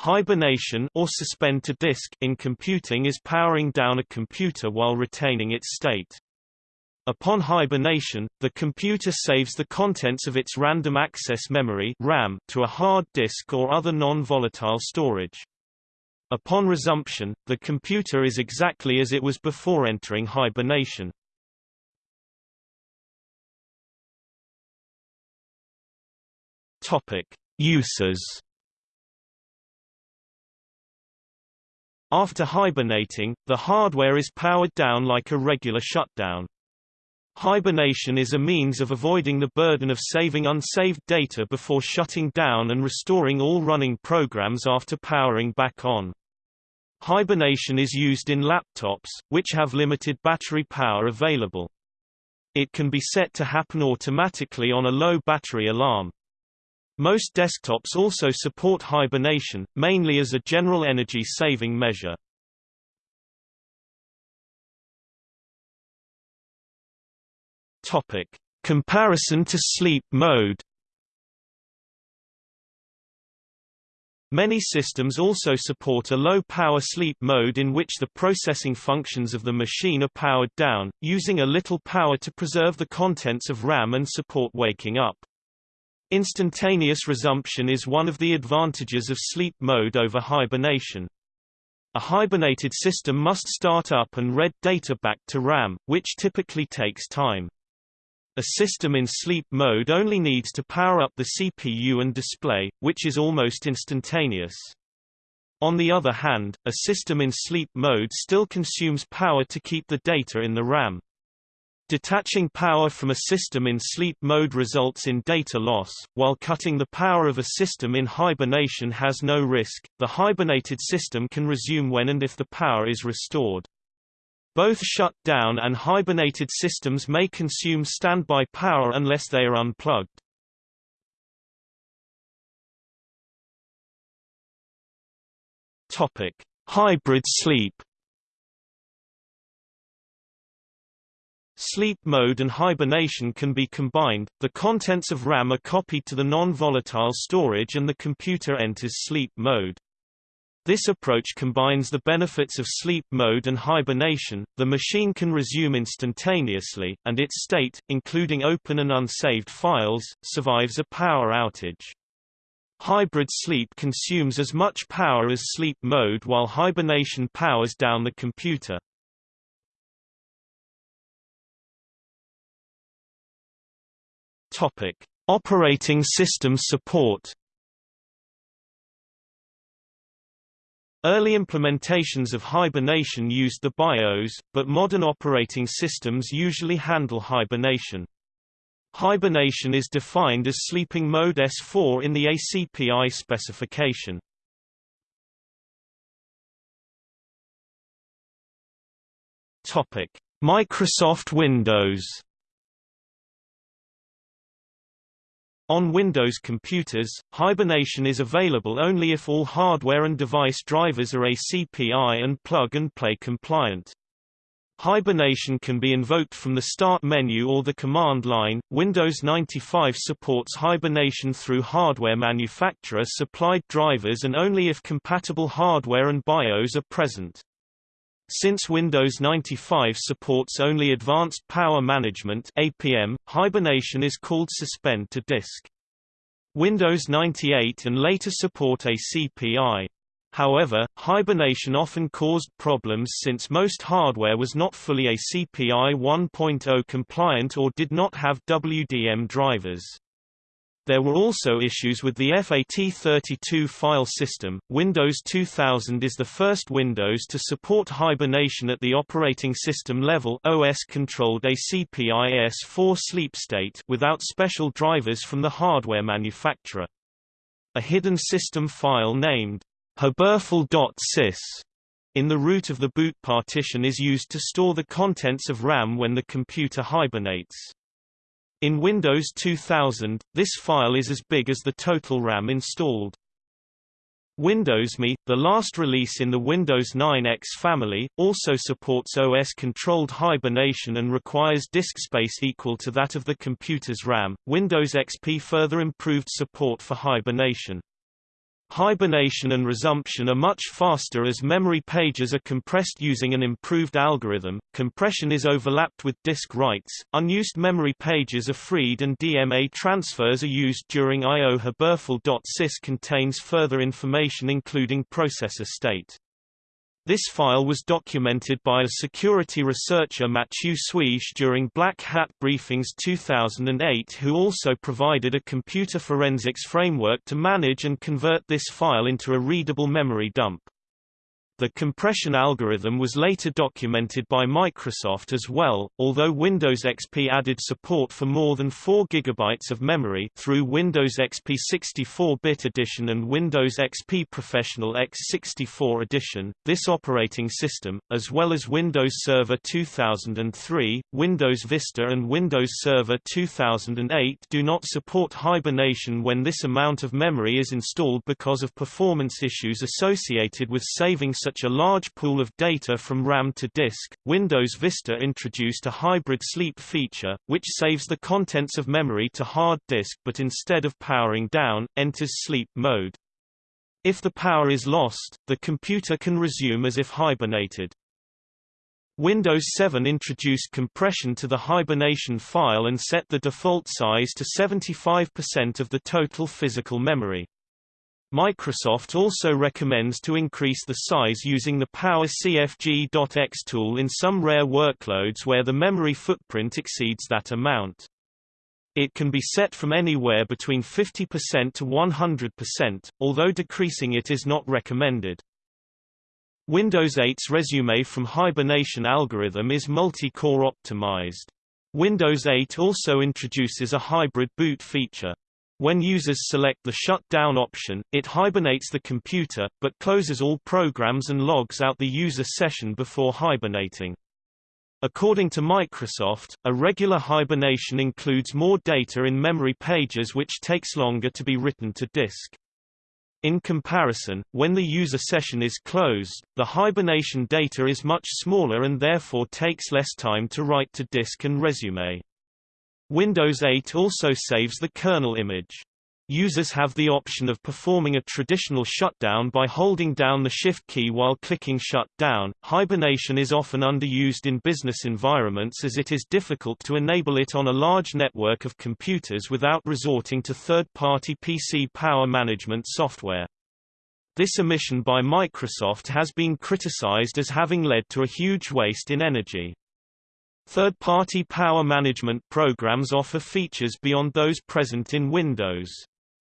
Hibernation or suspend to disk in computing is powering down a computer while retaining its state. Upon hibernation, the computer saves the contents of its random access memory RAM to a hard disk or other non-volatile storage. Upon resumption, the computer is exactly as it was before entering hibernation. Topic: Uses. After hibernating, the hardware is powered down like a regular shutdown. Hibernation is a means of avoiding the burden of saving unsaved data before shutting down and restoring all running programs after powering back on. Hibernation is used in laptops, which have limited battery power available. It can be set to happen automatically on a low battery alarm. Most desktops also support hibernation, mainly as a general energy-saving measure. Topic: Comparison to sleep mode. Many systems also support a low-power sleep mode in which the processing functions of the machine are powered down, using a little power to preserve the contents of RAM and support waking up. Instantaneous resumption is one of the advantages of sleep mode over hibernation. A hibernated system must start up and read data back to RAM, which typically takes time. A system in sleep mode only needs to power up the CPU and display, which is almost instantaneous. On the other hand, a system in sleep mode still consumes power to keep the data in the RAM. Detaching power from a system in sleep mode results in data loss, while cutting the power of a system in hibernation has no risk. The hibernated system can resume when and if the power is restored. Both shut down and hibernated systems may consume standby power unless they are unplugged. Topic: Hybrid sleep. Sleep mode and hibernation can be combined, the contents of RAM are copied to the non-volatile storage and the computer enters sleep mode. This approach combines the benefits of sleep mode and hibernation, the machine can resume instantaneously, and its state, including open and unsaved files, survives a power outage. Hybrid sleep consumes as much power as sleep mode while hibernation powers down the computer. Topic: Operating system support Early implementations of hibernation used the BIOS, but modern operating systems usually handle hibernation. Hibernation is defined as sleeping mode S4 in the ACPI specification. Topic: Microsoft Windows On Windows computers, hibernation is available only if all hardware and device drivers are ACPI and plug-and-play compliant. Hibernation can be invoked from the Start menu or the command line. Windows 95 supports hibernation through hardware manufacturer supplied drivers and only if compatible hardware and BIOS are present. Since Windows 95 supports only Advanced Power Management APM, hibernation is called suspend to disk. Windows 98 and later support ACPI. However, hibernation often caused problems since most hardware was not fully ACPI 1.0 compliant or did not have WDM drivers. There were also issues with the FAT32 file system. Windows 2000 is the first Windows to support hibernation at the operating system level OS-controlled ACPI-S4 sleep state without special drivers from the hardware manufacturer. A hidden system file named hiberfil.sys in the root of the boot partition is used to store the contents of RAM when the computer hibernates. In Windows 2000, this file is as big as the total RAM installed. Windows ME, the last release in the Windows 9X family, also supports OS-controlled hibernation and requires disk space equal to that of the computer's RAM. Windows XP further improved support for hibernation. Hibernation and resumption are much faster as memory pages are compressed using an improved algorithm. Compression is overlapped with disk writes, unused memory pages are freed and DMA transfers are used during I.O. hiberfil.sys contains further information including processor state. This file was documented by a security researcher Matthieu Suiche during Black Hat Briefings 2008 who also provided a computer forensics framework to manage and convert this file into a readable memory dump. The compression algorithm was later documented by Microsoft as well, although Windows XP added support for more than 4 GB of memory through Windows XP 64-bit edition and Windows XP Professional X64 edition. This operating system, as well as Windows Server 2003, Windows Vista and Windows Server 2008 do not support hibernation when this amount of memory is installed because of performance issues associated with saving such such a large pool of data from RAM to disk, Windows Vista introduced a hybrid sleep feature, which saves the contents of memory to hard disk but instead of powering down, enters sleep mode. If the power is lost, the computer can resume as if hibernated. Windows 7 introduced compression to the hibernation file and set the default size to 75% of the total physical memory. Microsoft also recommends to increase the size using the powercfg.exe tool in some rare workloads where the memory footprint exceeds that amount. It can be set from anywhere between 50% to 100%, although decreasing it is not recommended. Windows 8's resume from hibernation algorithm is multi-core optimized. Windows 8 also introduces a hybrid boot feature. When users select the shutdown option, it hibernates the computer, but closes all programs and logs out the user session before hibernating. According to Microsoft, a regular hibernation includes more data in memory pages which takes longer to be written to disk. In comparison, when the user session is closed, the hibernation data is much smaller and therefore takes less time to write to disk and resume. Windows 8 also saves the kernel image. Users have the option of performing a traditional shutdown by holding down the Shift key while clicking Shut Down. Hibernation is often underused in business environments as it is difficult to enable it on a large network of computers without resorting to third-party PC power management software. This omission by Microsoft has been criticized as having led to a huge waste in energy. Third-party power management programs offer features beyond those present in Windows.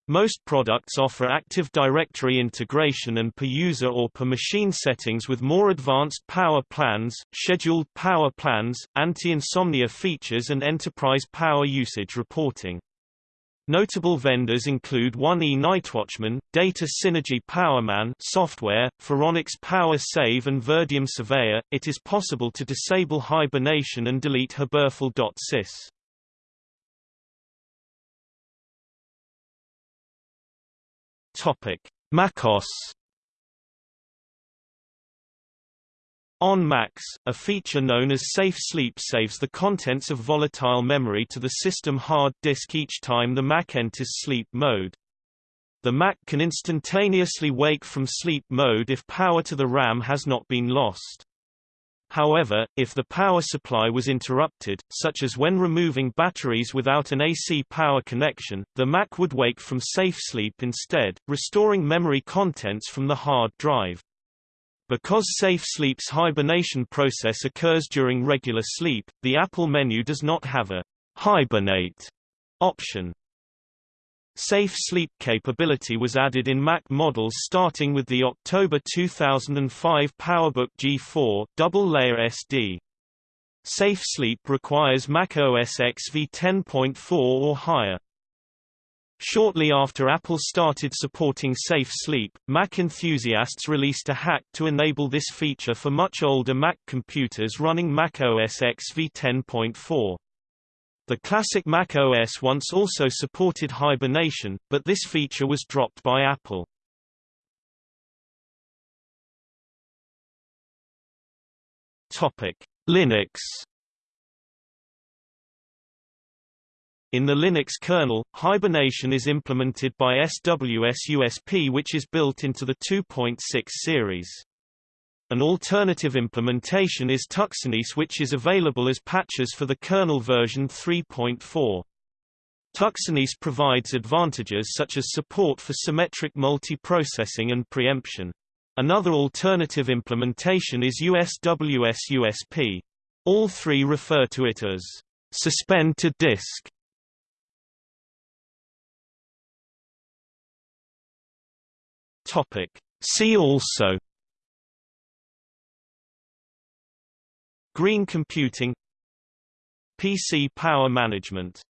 Most products offer Active Directory integration and per-user or per-machine settings with more advanced power plans, scheduled power plans, anti-insomnia features and enterprise power usage reporting. Notable vendors include 1E Nightwatchman, Data Synergy PowerMan software, Faronics Power Save and Verdiem Surveyor. It is possible to disable hibernation and delete hiberfil.sys. Topic: MacOS On Macs, a feature known as Safe Sleep saves the contents of volatile memory to the system hard disk each time the Mac enters sleep mode. The Mac can instantaneously wake from sleep mode if power to the RAM has not been lost. However, if the power supply was interrupted, such as when removing batteries without an AC power connection, the Mac would wake from safe sleep instead, restoring memory contents from the hard drive. Because Safe Sleep's hibernation process occurs during regular sleep, the Apple menu does not have a hibernate option. Safe Sleep capability was added in Mac models starting with the October 2005 PowerBook G4 double-layer SD. Safe Sleep requires Mac OS X v10.4 or higher. Shortly after Apple started supporting Safe Sleep, Mac enthusiasts released a hack to enable this feature for much older Mac computers running Mac OS X v10.4. The classic Mac OS once also supported hibernation, but this feature was dropped by Apple. Linux In the Linux kernel, hibernation is implemented by swsusp which is built into the 2.6 series. An alternative implementation is TuxOnIce which is available as patches for the kernel version 3.4. TuxOnIce provides advantages such as support for symmetric multiprocessing and preemption. Another alternative implementation is uswsusp. All three refer to it as suspend to disk. Topic. See also Green computing PC power management